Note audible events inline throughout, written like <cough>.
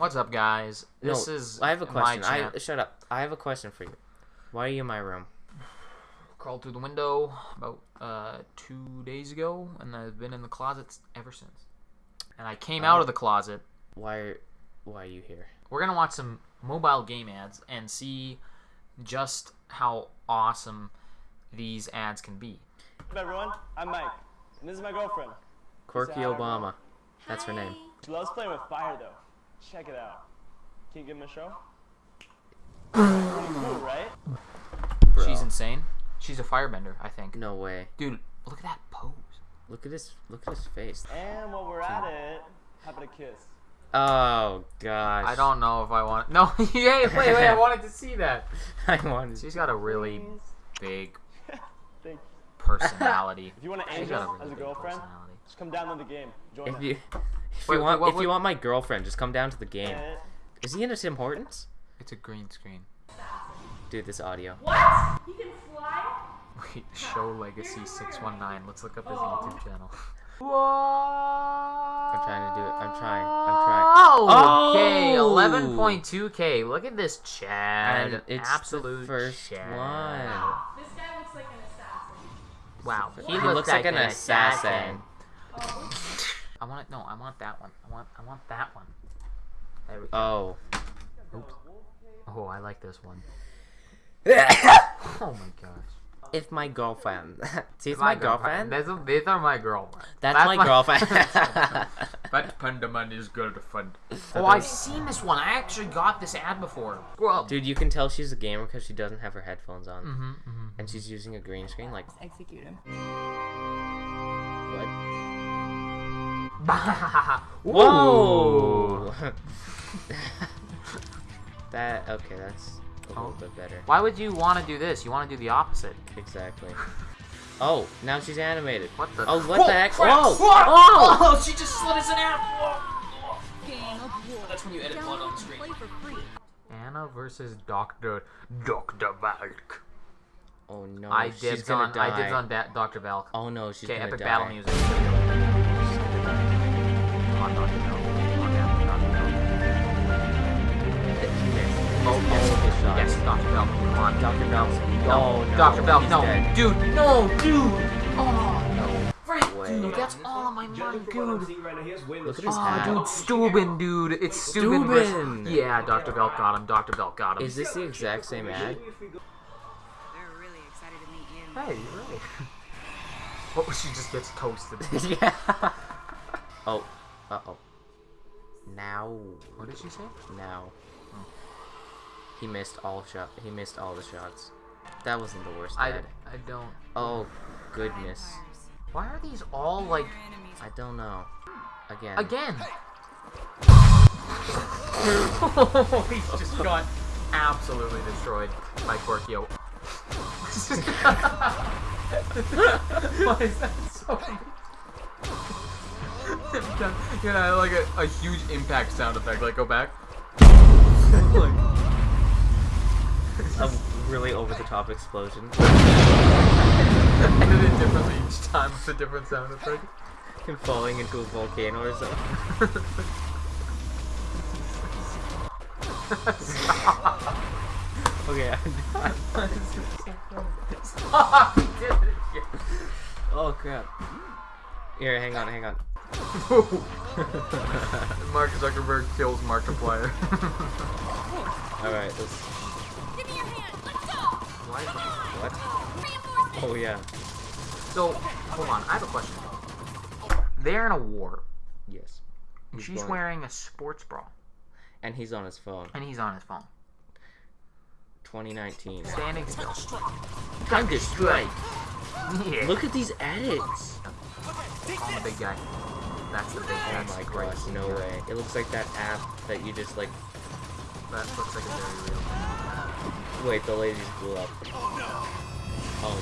What's up, guys? This no, is I have a my question. I shut up. I have a question for you. Why are you in my room? crawled through the window about uh, two days ago, and I've been in the closet ever since. And I came out Oh. of the closet. Why are Why are you here? We're gonna watch some mobile game ads and see just how awesome these ads can be. What's up, everyone? I'm Mike, and this is my girlfriend. Corky Say hi, Obama. That's her name. She loves playing with fire, though. Check it out. Can you give him a show? Cool, right? Bro. She's insane. She's a firebender, I think. No way. Dude, look at that pose. Look at his Look at his face. And while we're at it, how about a kiss? Oh gosh. I don't know if I want. No, <laughs> hey, wait, wait! I <laughs> wanted to see that. I wanted. She's got a really big <laughs> personality. If you want an angel really as a girlfriend, just come down to the game. Join If us. you If Wait, you want, what if would- you want my girlfriend, just come down to the game. Is he into Tim Hortons? It's a green screen. Dude, this audio. What? He can fly? Wait, Show Legacy six one nine. Let's look up his Oh. YouTube channel. <laughs> I'm trying to do it. I'm trying. I'm trying. Oh, okay, Oh! eleven point two k. Look at this Chad. And it's absolute the first Chad. one. This guy looks like an assassin. Wow, He looks like an assassin. Oh, I want it. No, I want that one. I want. I want that one. There we go. Oh. Oh, I like this one. if <coughs> Oh my gosh. It's my girlfriend. <laughs> See, it's my, girlfriend. These are, these are my girlfriend. That's, my, girlfriend. <laughs> <laughs> That Pandaman is girlfriend. Oh, I've seen this one. I actually got this ad before. Well, Dude, you can tell she's a gamer because she doesn't have her headphones on, hmm hmm and she's using a green screen. Like execute him. What? <laughs> Whoa! Whoa! <laughs> that okay? That's a little Oh. bit better. Why would you want to do this? You want to do the opposite. Exactly. Oh, now she's animated. What the? Oh, what the heck? Whoa! Oh! oh! She just slid us an ad. That's when you edit blood on the screen. Play for free. Anna versus Doctor Doctor Valk. Oh no! I she's dibs gonna on. die. I dibs on da- Doctor Valk. Oh no, she's Okay, gonna epic die. battle music. Yes, Doctor Valk. Come on, Dr. Valk. No, Oh, no, Valk. he's No, dead. dude. No, dude. Oh no. Frank, way. dude, that's all my money, dude. Look at his Oh, hat. dude, Steuben, dude. It's Steuben. Steuben. Yeah, Dr. Belt got him. Dr. Belt got him. Is this the exact same ad? They're really excited to meet you. Hey, you're right. What she just gets toasted? yeah. Oh. Uh oh. Now. what did she say? Now. He missed all shot. He missed all the shots. That wasn't the worst I. I don't. Oh goodness. Why are these all like I don't know. Again. again? <laughs> <laughs> He's just got absolutely destroyed by Corkio. <laughs> Why is that so? <laughs> you know, like a, a huge impact sound effect. Like, go back. Like- <laughs> A really over the top explosion. <laughs> I did it differently each time with a different sound effect. Him falling into a volcano or something. Okay. Stop! It again. oh crap. Here, hang on, hang on. <laughs> Mark Zuckerberg kills Markiplier. <laughs> Alright, let's. Give me your hand. Let's go. Why? What? Oh yeah. So, hold on. I have a question. They're in a war. Yes. He's she's going- wearing a sports bra, And he's on his phone. and he's on his phone. 2019. Standing still. Time to strike. <laughs> Yeah. Look at these edits. Call him the big guy. That's the big. Oh That's my the great gosh, no guy. way. It looks like that app that you just like. That looks like a very real. Wait, the ladies blew up. Oh no. Oh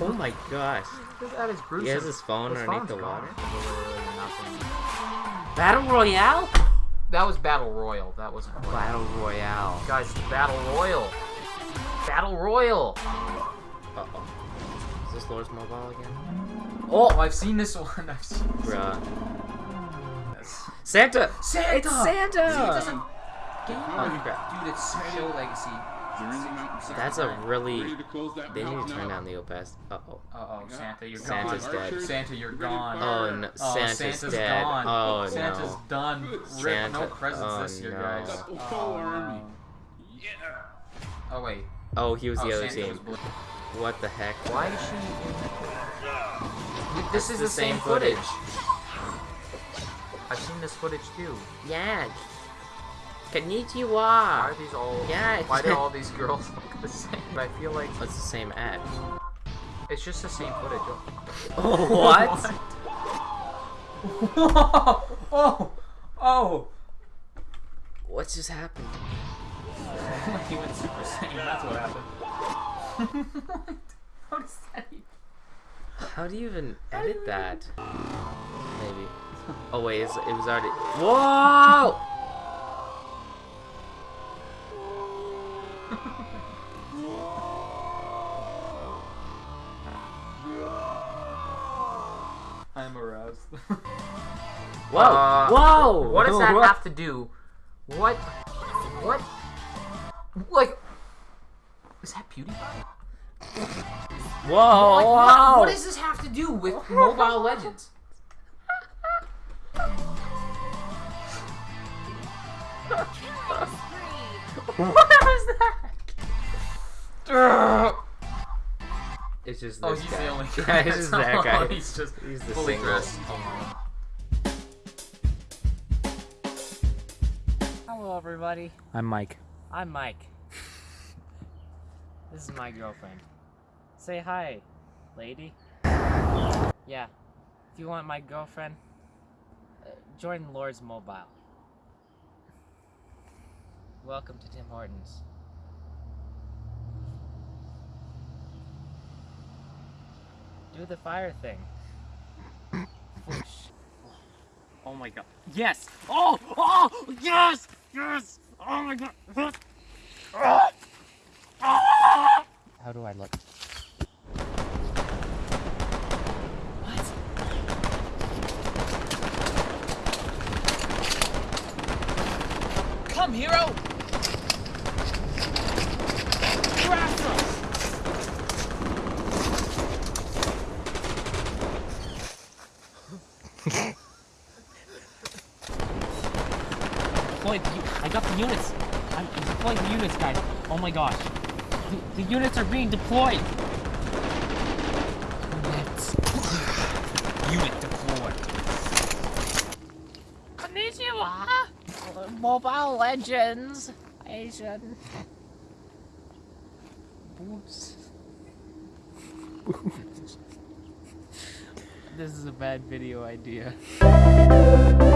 no. oh my gosh. This ad is gruesome. He has his phone His underneath the water. gone. Literally. Battle Royale? That was Battle Royale. That wasn't Royal. Battle Royale. Guys, Battle Royale. Battle Royale. Uh oh. Is this Lord's Mobile again? Oh, I've seen this one. <laughs> I've seen this Bruh. Santa! Santa! It's Santa! Santa's Game Oh, crap. Dude, it's show legacy. That's a really. Close that They need to turn down the opaced. Uh oh. Uh oh, Santa, you're Santa's gone. dead. Santa, you're gone. Oh no, Oh, Santa's, Santa's dead. gone. Oh Santa's no. done. Rip, Santa- no presents oh, this year, no. guys. Got Oh, army. no. Yeah. Oh wait. Oh, he was Oh, the other Santa team. Was blue. What the heck? Why is she? In... This is the the same same footage. footage. I've seen this footage too. Yeah. Why Konnichiwa! are these all? Yeah, Why do all <laughs> these girls look the same? I feel like It's the same ad. it's just the same footage. <laughs> Oh. Oh, what? <laughs> oh, oh! What just happened? he went Super Saiyan. That's what happened. How does that even? How do you even edit that? Maybe. Oh wait, it's, it was already. Whoa! <laughs> I'm aroused. Whoa! Uh, Whoa! What does that What? have to do? What? What? Like, is that PewDiePie? Whoa! Like, whoa! what, what does this have to do with Mobile Legends? what was that? It's just Oh, he's guy. the only <laughs> Yeah, it's just that guy. <laughs> he's just He's the fully single. dressed. Oh, Hello, everybody. I'm Mike. I'm Mike. This is my girlfriend. Say hi, lady. Yeah. If you want my girlfriend, uh, join Lord's Mobile. Welcome to Tim Hortons. Do the fire thing. <coughs> Oh my god. Yes! Oh! Oh! Yes! Yes! Oh my god do I look? What? Come, hero! Deploy the, u- I got the units. I'm deploying the units, guys. Oh my gosh. The, the units are being deployed. Units. <sighs> Unit deployed. Konnichiwa. Mobile Legends. Asian. Boobs. <laughs> this is a bad video idea. <laughs>